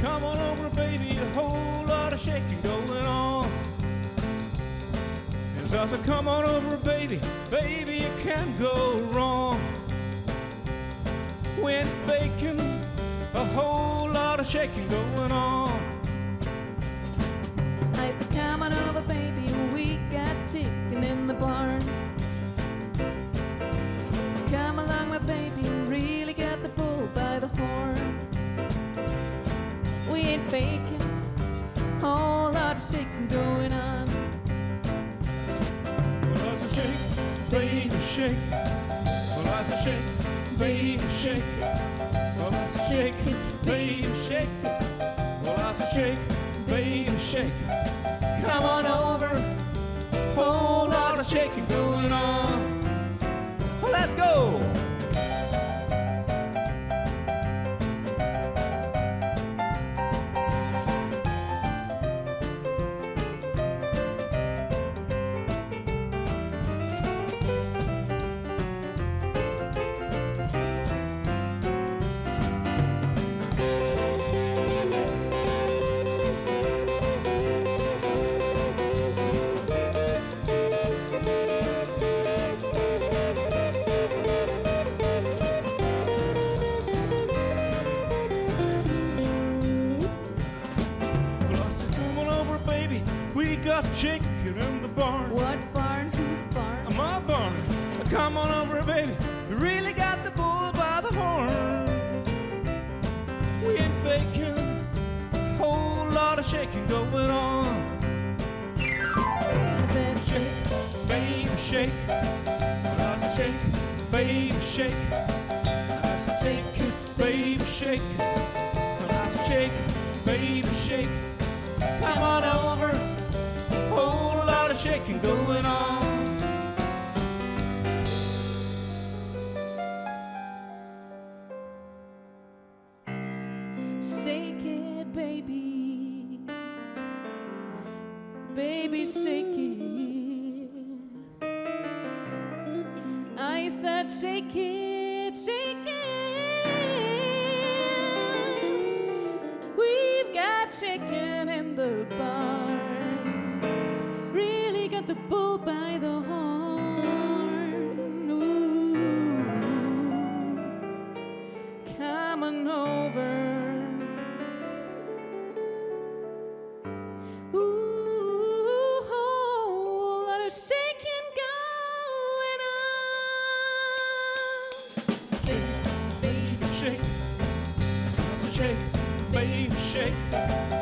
Come on over, baby, a whole lot of shaking going on. And so I said, come on over, baby, baby, you can't go wrong. With bacon, a whole lot of shaking going on. Baby, shake. Well, I said, shake, baby, shake. Well, I said, shake baby, shake. Well, I said, shake, baby, shake. Come on over. Whole lot of shaking going Chicken in the barn. What barn, whose barn? My barn. Come on over, baby. We really got the bull by the horn. We ain't faking. Whole lot of shaking going on. Said, Shake, baby, shake. Shaking going on. Shake it, baby. Baby, shake it. I said, shake it, shake it. We've got chicken Got the bull by the horn. Ooh. Come on over. Oh, baby, shake.